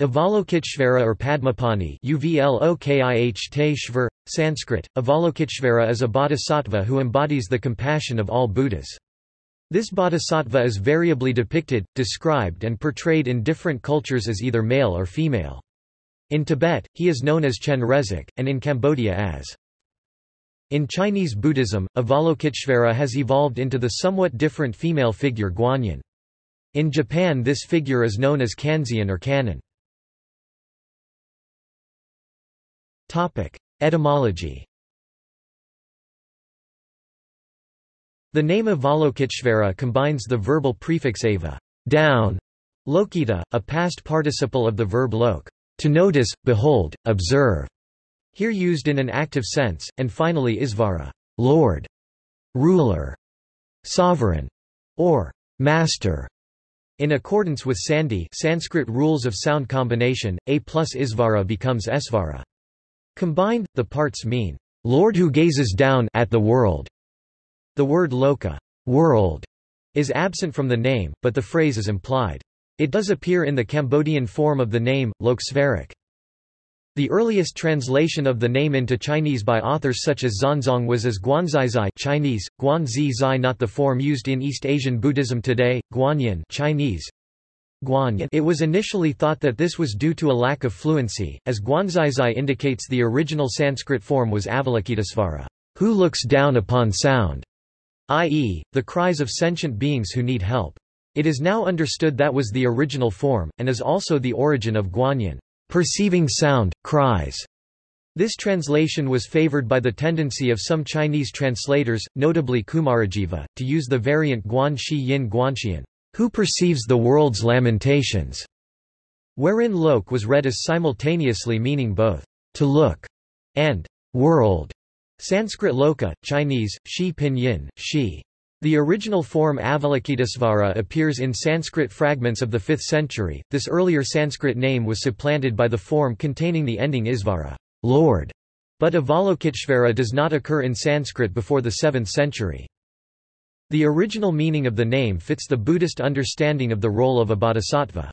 Avalokiteshvara or Padmapani Sanskrit, Avalokiteshvara is a bodhisattva who embodies the compassion of all Buddhas. This bodhisattva is variably depicted, described and portrayed in different cultures as either male or female. In Tibet, he is known as Chenrezig, and in Cambodia as in Chinese Buddhism, Avalokiteshvara has evolved into the somewhat different female figure Guanyin. In Japan this figure is known as Kanzeon or Kannon. Etymology The name Avalokiteshvara combines the verbal prefix ava down, lokita, a past participle of the verb lok, to notice, behold, observe, here used in an active sense, and finally isvara, lord, ruler, sovereign, or master. In accordance with Sandhi Sanskrit rules of sound combination, a plus isvara becomes esvara. Combined, the parts mean, Lord who gazes down at the world. The word loka world, is absent from the name, but the phrase is implied. It does appear in the Cambodian form of the name, Loksvarik. The earliest translation of the name into Chinese by authors such as Xuanzang was as Guanzizai Chinese, Guanzi Zai not the form used in East Asian Buddhism today, Guanyin Chinese, it was initially thought that this was due to a lack of fluency, as Guanzizai indicates the original Sanskrit form was Avalokitesvara, who looks down upon sound, i.e., the cries of sentient beings who need help. It is now understood that was the original form, and is also the origin of Guanyin, perceiving sound, cries. This translation was favored by the tendency of some Chinese translators, notably Kumarajiva, to use the variant Guan Shi Yin Guanxian, who perceives the world's lamentations, wherein lok was read as simultaneously meaning both to look and world. Sanskrit loka, Chinese, shi pinyin, shi. The original form Avalokitesvara appears in Sanskrit fragments of the 5th century. This earlier Sanskrit name was supplanted by the form containing the ending isvara, Lord. But Avalokiteshvara does not occur in Sanskrit before the 7th century. The original meaning of the name fits the Buddhist understanding of the role of a bodhisattva.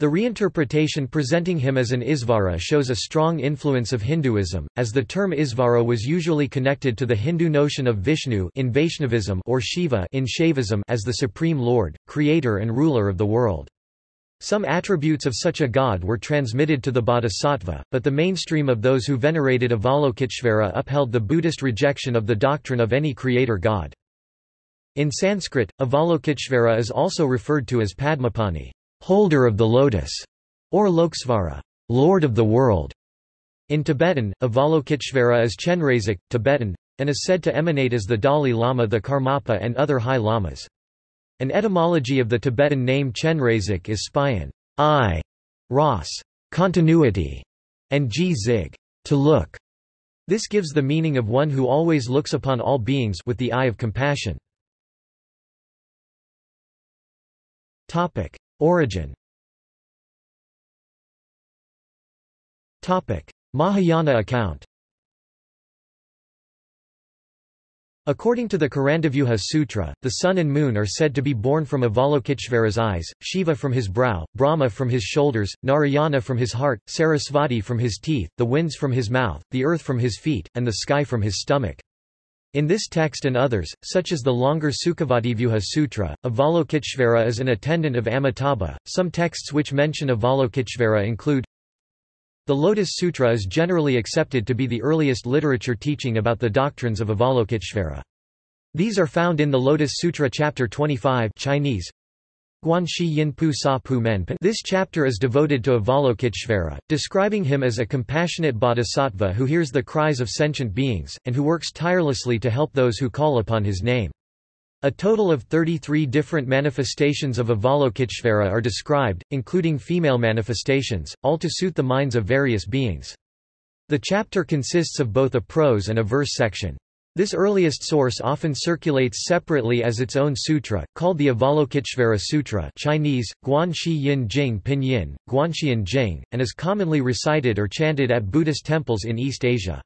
The reinterpretation presenting him as an Isvara shows a strong influence of Hinduism, as the term Isvara was usually connected to the Hindu notion of Vishnu in Vaishnavism or Shiva in Shaivism as the supreme lord, creator and ruler of the world. Some attributes of such a god were transmitted to the bodhisattva, but the mainstream of those who venerated Avalokiteshvara upheld the Buddhist rejection of the doctrine of any creator god. In Sanskrit, Avalokiteshvara is also referred to as Padmapani, holder of the lotus, or Loksvara, lord of the world. In Tibetan, Avalokiteshvara is Chenrezig, Tibetan, and is said to emanate as the Dalai Lama the Karmapa and other high lamas. An etymology of the Tibetan name Chenrezig is spion, eye, ras, continuity, and ji zig, to look. This gives the meaning of one who always looks upon all beings with the eye of compassion. Topic: Origin. Topic: Mahayana account. According to the Karandavyuha Sutra, the sun and moon are said to be born from Avalokiteshvara's eyes, Shiva from his brow, Brahma from his shoulders, Narayana from his heart, Sarasvati from his teeth, the winds from his mouth, the earth from his feet, and the sky from his stomach. In this text and others, such as the longer Sukhavativyuha Sutra, Avalokiteshvara is an attendant of Amitabha. Some texts which mention Avalokiteshvara include The Lotus Sutra is generally accepted to be the earliest literature teaching about the doctrines of Avalokiteshvara. These are found in the Lotus Sutra chapter 25 Chinese, this chapter is devoted to Avalokiteshvara, describing him as a compassionate bodhisattva who hears the cries of sentient beings, and who works tirelessly to help those who call upon his name. A total of 33 different manifestations of Avalokiteshvara are described, including female manifestations, all to suit the minds of various beings. The chapter consists of both a prose and a verse section. This earliest source often circulates separately as its own sutra, called the Avalokiteshvara Sutra Chinese, Guanxi Yin Jing Pinyin, Guanxian Jing, and is commonly recited or chanted at Buddhist temples in East Asia.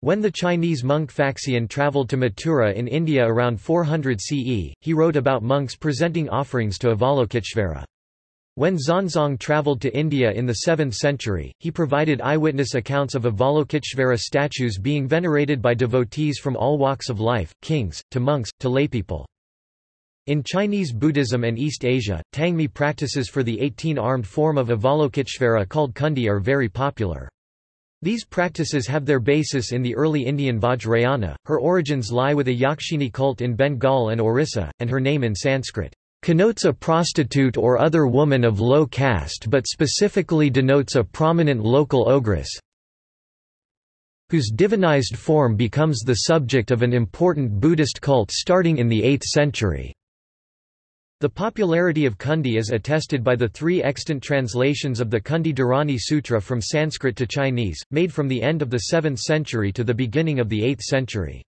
When the Chinese monk Faxian travelled to Mathura in India around 400 CE, he wrote about monks presenting offerings to Avalokiteshvara. When Xuanzang travelled to India in the 7th century, he provided eyewitness accounts of Avalokiteshvara statues being venerated by devotees from all walks of life, kings, to monks, to laypeople. In Chinese Buddhism and East Asia, Tangmi practices for the 18-armed form of Avalokiteshvara called Kundi are very popular. These practices have their basis in the early Indian Vajrayana, her origins lie with a Yakshini cult in Bengal and Orissa, and her name in Sanskrit connotes a prostitute or other woman of low caste but specifically denotes a prominent local ogress whose divinized form becomes the subject of an important Buddhist cult starting in the 8th century. The popularity of Kundi is attested by the three extant translations of the Kundi Dharani Sutra from Sanskrit to Chinese, made from the end of the 7th century to the beginning of the 8th century.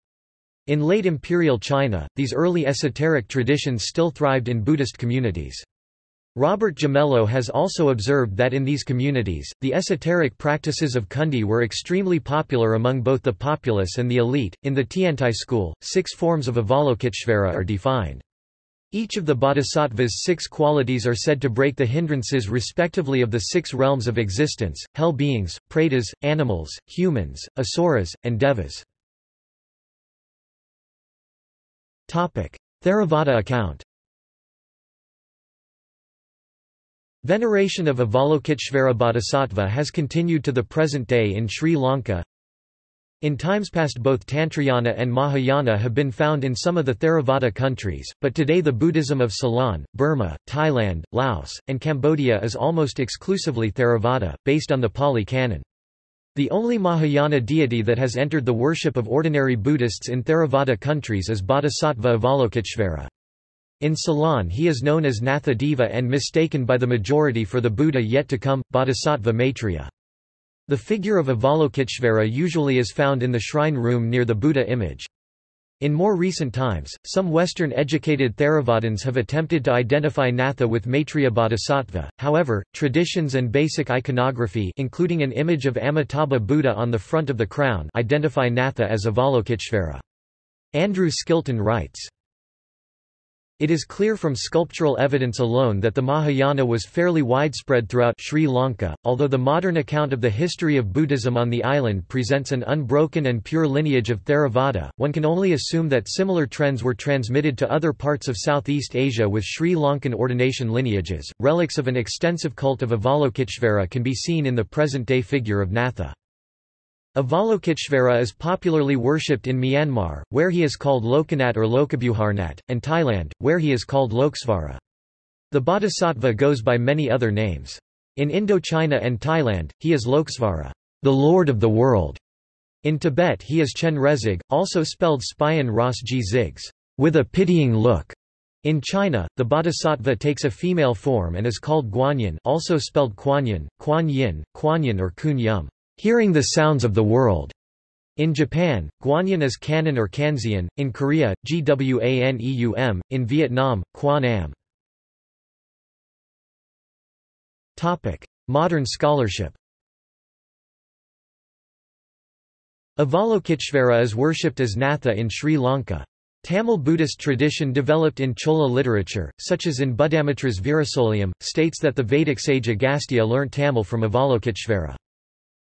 In late imperial China, these early esoteric traditions still thrived in Buddhist communities. Robert Gimello has also observed that in these communities, the esoteric practices of Kundi were extremely popular among both the populace and the elite. In the Tiantai school, six forms of Avalokiteshvara are defined. Each of the bodhisattva's six qualities are said to break the hindrances respectively of the six realms of existence, hell beings, pretas, animals, humans, asuras, and devas. Theravada account Veneration of Avalokiteshvara Bodhisattva has continued to the present day in Sri Lanka. In times past both Tantrayana and Mahayana have been found in some of the Theravada countries, but today the Buddhism of Ceylon, Burma, Thailand, Laos, and Cambodia is almost exclusively Theravada, based on the Pali Canon. The only Mahayana deity that has entered the worship of ordinary Buddhists in Theravada countries is Bodhisattva Avalokiteshvara. In Ceylon he is known as Natha Deva and mistaken by the majority for the Buddha yet to come, Bodhisattva Maitreya. The figure of Avalokiteshvara usually is found in the shrine room near the Buddha image. In more recent times, some Western-educated Theravadins have attempted to identify Natha with Maitreya Bodhisattva, however, traditions and basic iconography including an image of Amitabha Buddha on the front of the crown identify Natha as Avalokiteshvara. Andrew Skilton writes, it is clear from sculptural evidence alone that the Mahayana was fairly widespread throughout Sri Lanka, although the modern account of the history of Buddhism on the island presents an unbroken and pure lineage of Theravada, one can only assume that similar trends were transmitted to other parts of Southeast Asia with Sri Lankan ordination lineages. Relics of an extensive cult of Avalokiteshvara can be seen in the present-day figure of Natha. Avalokiteshvara is popularly worshipped in Myanmar, where he is called Lokanath or Lokabuharnath, and Thailand, where he is called Loksvara. The bodhisattva goes by many other names. In Indochina and Thailand, he is Loksvara, the Lord of the World. In Tibet he is Chen Rezig, also spelled Spion Ras G Zigs, with a pitying look. In China, the bodhisattva takes a female form and is called Guanyin also spelled Kuan Yin, Kuan Yin, Kuan Yin or Kun Yum hearing the sounds of the world. In Japan, Guanyin is Kannon or Kanzeon, in Korea, Gwaneum, in Vietnam, Quan Am. Modern scholarship Avalokiteshvara is worshipped as Natha in Sri Lanka. Tamil Buddhist tradition developed in Chola literature, such as in Buddhamitra's Virasolium, states that the Vedic sage Agastya learnt Tamil from Avalokiteshvara.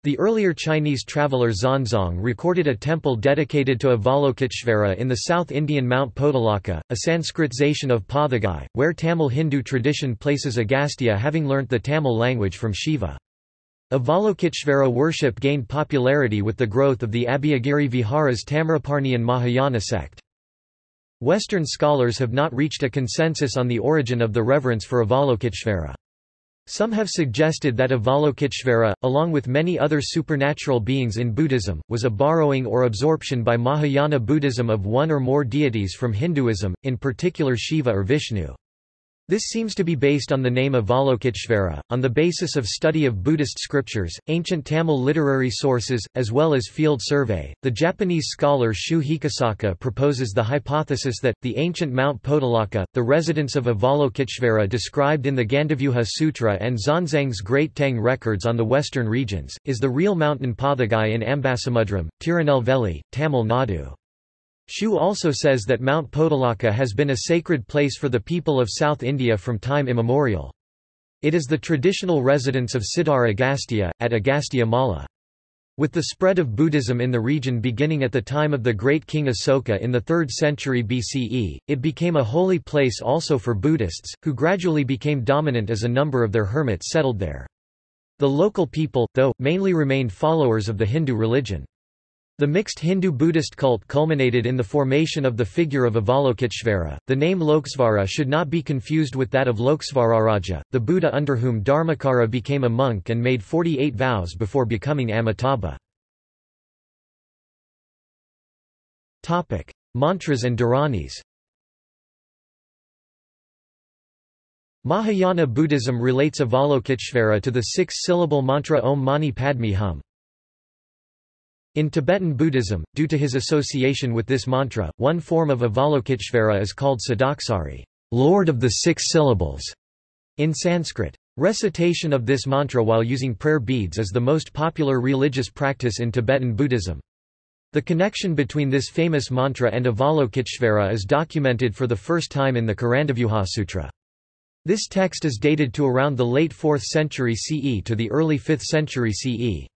The earlier Chinese traveller Xuanzang recorded a temple dedicated to Avalokiteshvara in the South Indian Mount Podalaka, a Sanskritization of Pathagai, where Tamil Hindu tradition places Agastya having learnt the Tamil language from Shiva. Avalokiteshvara worship gained popularity with the growth of the Abhayagiri Vihara's Tamraparnian Mahayana sect. Western scholars have not reached a consensus on the origin of the reverence for Avalokiteshvara. Some have suggested that Avalokiteshvara, along with many other supernatural beings in Buddhism, was a borrowing or absorption by Mahayana Buddhism of one or more deities from Hinduism, in particular Shiva or Vishnu. This seems to be based on the name Avalokiteshvara, on the basis of study of Buddhist scriptures, ancient Tamil literary sources, as well as field survey. The Japanese scholar Shu Hikosaka proposes the hypothesis that, the ancient Mount Podalaka, the residence of Avalokiteshvara described in the Gandavyuha Sutra and Xuanzang's Great Tang records on the western regions, is the real mountain Pathagai in Ambasamudram, Tirunelveli, Tamil Nadu. Shu also says that Mount Podalaka has been a sacred place for the people of South India from time immemorial. It is the traditional residence of Siddhar Agastya, at Agastya Mala. With the spread of Buddhism in the region beginning at the time of the great king Asoka in the 3rd century BCE, it became a holy place also for Buddhists, who gradually became dominant as a number of their hermits settled there. The local people, though, mainly remained followers of the Hindu religion. The mixed Hindu-Buddhist cult culminated in the formation of the figure of Avalokiteshvara. The name Lokesvara should not be confused with that of Lokesvararaja, the Buddha under whom Dharmakara became a monk and made 48 vows before becoming Amitabha. Topic: Mantras and Dharanis. Mahayana Buddhism relates Avalokiteshvara to the six-syllable mantra Om Mani Padme Hum. In Tibetan Buddhism, due to his association with this mantra, one form of Avalokiteshvara is called Sadaksari, Lord of the Six Syllables, in Sanskrit. Recitation of this mantra while using prayer beads is the most popular religious practice in Tibetan Buddhism. The connection between this famous mantra and Avalokiteshvara is documented for the first time in the Karandavyuha Sutra. This text is dated to around the late 4th century CE to the early 5th century CE.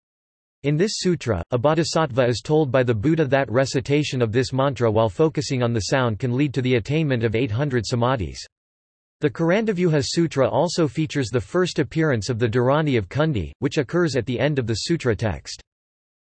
In this sutra, a bodhisattva is told by the Buddha that recitation of this mantra while focusing on the sound can lead to the attainment of 800 samadhis. The Karandavyuha Sutra also features the first appearance of the Dharani of Kundi, which occurs at the end of the sutra text.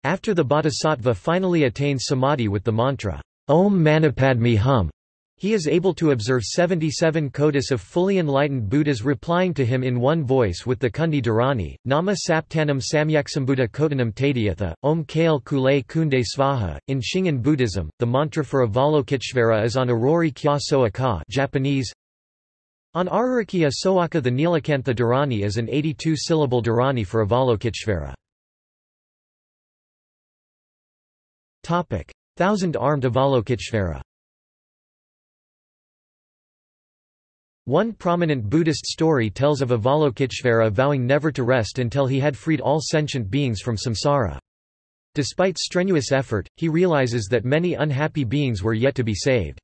After the bodhisattva finally attains samadhi with the mantra, Om Manipadmi Hum, he is able to observe 77 kotis of fully enlightened Buddhas replying to him in one voice with the Kundi Dharani, Nama Saptanam Samyaksambuddha Kotanam Tadiyatha, Om Kale Kule Kunde Svaha. In Shingon Buddhism, the mantra for Avalokiteshvara is on Aurori Kya Soa Ka Japanese. On Arurikiya Soaka the Nilakantha Dharani is an 82-syllable Dharani for Avalokiteshvara. Thousand-armed Avalokiteshvara One prominent Buddhist story tells of Avalokiteshvara vowing never to rest until he had freed all sentient beings from samsara. Despite strenuous effort, he realizes that many unhappy beings were yet to be saved.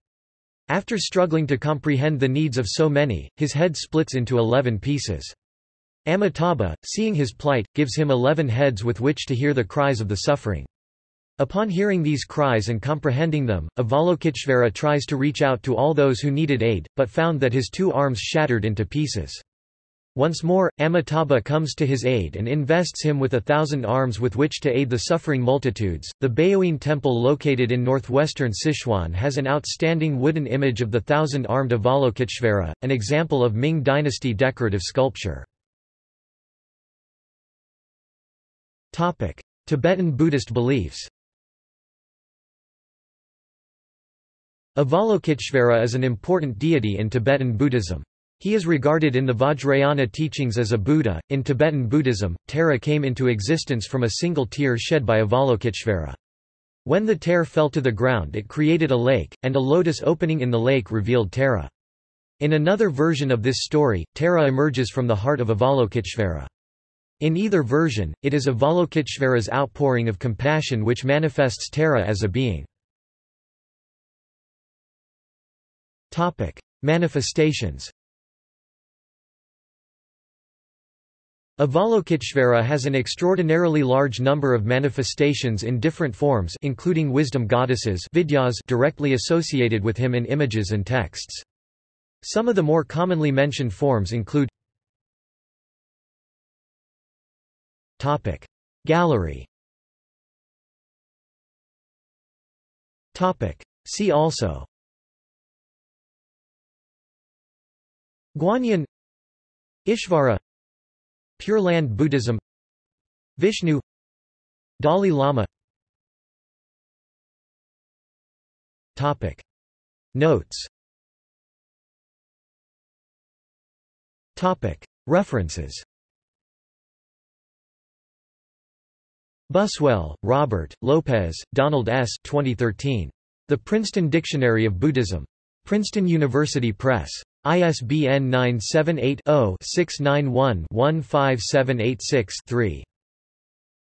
After struggling to comprehend the needs of so many, his head splits into eleven pieces. Amitabha, seeing his plight, gives him eleven heads with which to hear the cries of the suffering. Upon hearing these cries and comprehending them, Avalokiteshvara tries to reach out to all those who needed aid, but found that his two arms shattered into pieces. Once more, Amitabha comes to his aid and invests him with a thousand arms with which to aid the suffering multitudes. The Baoyin temple located in northwestern Sichuan has an outstanding wooden image of the thousand-armed Avalokiteshvara, an example of Ming dynasty decorative sculpture. Tibetan Buddhist beliefs Avalokiteshvara is an important deity in Tibetan Buddhism. He is regarded in the Vajrayana teachings as a Buddha. In Tibetan Buddhism, Tara came into existence from a single tear shed by Avalokiteshvara. When the tear fell to the ground it created a lake, and a lotus opening in the lake revealed Tara. In another version of this story, Tara emerges from the heart of Avalokiteshvara. In either version, it is Avalokiteshvara's outpouring of compassion which manifests Tara as a being. Topic: Manifestations. Avalokiteshvara has an extraordinarily large number of manifestations in different forms including wisdom goddesses vidyas directly associated with him in images and texts. Some of the more commonly mentioned forms include Topic. Gallery Topic. See also Guanyin Ishvara Pure Land Buddhism Vishnu Dalai Lama Topic. Notes Topic. References Buswell, Robert, Lopez, Donald S. 2013. The Princeton Dictionary of Buddhism. Princeton University Press. ISBN 978-0-691-15786-3.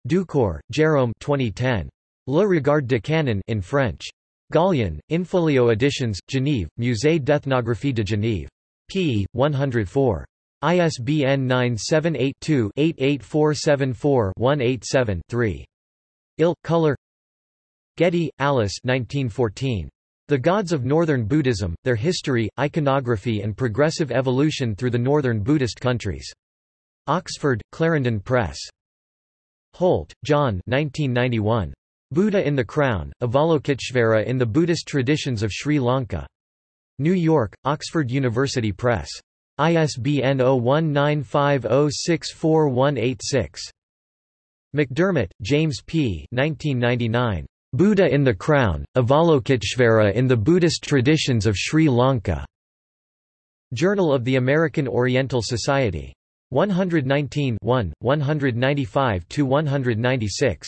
Ducor, Jérôme 2010. Le Regard de Kannon in French. Gallion, Infolio Editions, Genève, Musée d'Ethnographie de Genève. p. 104. ISBN 978-2-88474-187-3. Il, Color Getty, Alice 1914. The Gods of Northern Buddhism, Their History, Iconography and Progressive Evolution Through the Northern Buddhist Countries. Oxford, Clarendon Press. Holt, John 1991. Buddha in the Crown, Avalokiteshvara in the Buddhist Traditions of Sri Lanka. New York, Oxford University Press. ISBN 0195064186. McDermott, James P. 1999. Buddha in the Crown, Avalokiteshvara in the Buddhist Traditions of Sri Lanka. Journal of the American Oriental Society. 119 1, 195–196.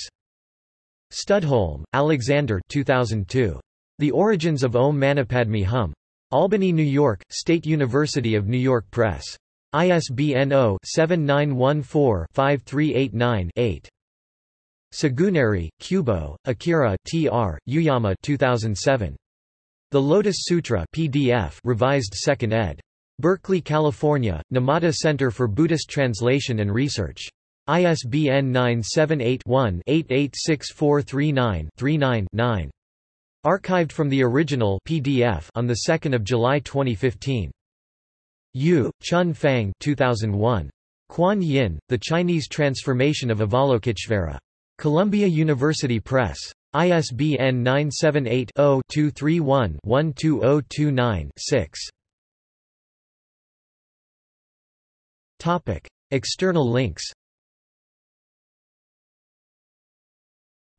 Studholme, Alexander 2002. The Origins of Om Manipadme Hum. Albany, New York, State University of New York Press. ISBN 0-7914-5389-8. Tsugunari, Kubo, Akira T.R., Yuyama 2007. The Lotus Sutra PDF revised 2nd ed. Berkeley, California, Numata Center for Buddhist Translation and Research. ISBN 978-1-886439-39-9. Archived from the original PDF on 2 July 2015. Yu, Chun Fang 2001. Kuan Yin, The Chinese Transformation of Avalokiteshvara. Columbia University Press. ISBN 978-0-231-12029-6. External links.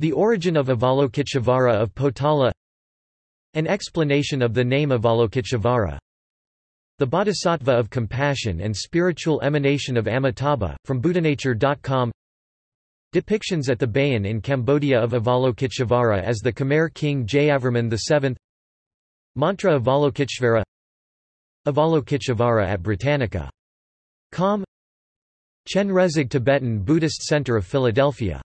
The origin of Avalokiteshvara of Potala. An explanation of the name Avalokiteshvara. The Bodhisattva of Compassion and Spiritual Emanation of Amitabha, from Buddhanature.com Depictions at the Bayon in Cambodia of Avalokiteshvara as the Khmer king Jayavarman VII Mantra Avalokiteshvara Avalokiteshvara at Britannica. Com Chenrezig Tibetan Buddhist Center of Philadelphia